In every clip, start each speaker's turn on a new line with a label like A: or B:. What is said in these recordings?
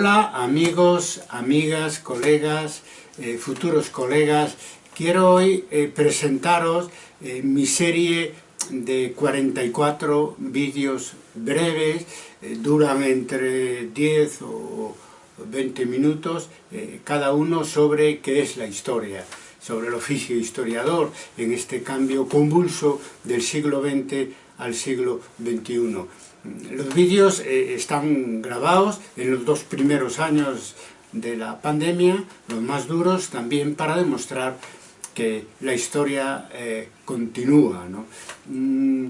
A: Hola amigos, amigas, colegas, eh, futuros colegas. Quiero hoy eh, presentaros eh, mi serie de 44 vídeos breves, duran entre 10 o 20 minutos, cada uno sobre qué es la historia, sobre el oficio historiador en este cambio convulso del siglo XX al siglo XXI. Los vídeos eh, están grabados en los dos primeros años de la pandemia, los más duros, también para demostrar que la historia eh, continúa. Mm,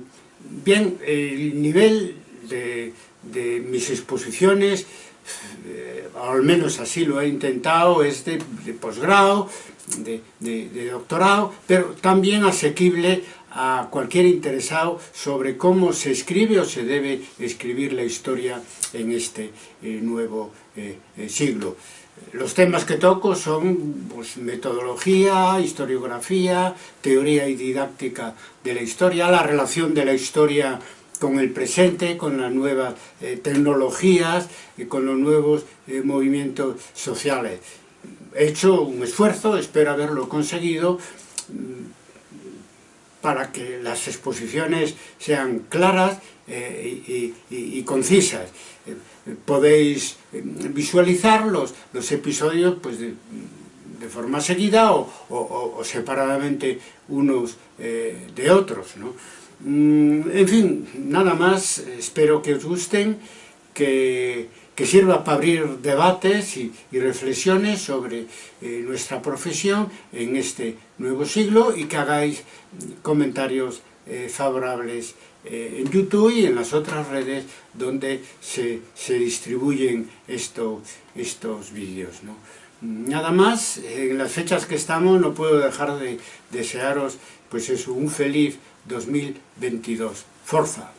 A: bien, el nivel de, mis exposiciones, eh, al menos así lo he intentado, es de, posgrado, de doctorado, pero también asequible a cualquier interesado sobre cómo se escribe o se debe escribir la historia en este eh, nuevo eh, eh, siglo. Los temas que toco son pues, metodología, historiografía, teoría y didáctica de la historia, la relación de la historia con el presente, con las nuevas tecnologías y con los nuevos movimientos sociales. He hecho un esfuerzo, espero haberlo conseguido, para que las exposiciones sean claras eh, y, concisas. Eh, podéis eh, visualizar los, episodios pues, de, forma seguida o, separadamente unos de otros. Mm, en fin, nada más, espero que os gusten, que sirva para abrir debates y, reflexiones sobre eh, nuestra profesión en este nuevo siglo y que hagáis comentarios eh, favorables eh, en YouTube y en las otras redes donde se, distribuyen estos vídeos. Nada más, en las fechas que estamos no puedo dejar de desearos pues un feliz 2022. ¡Forza!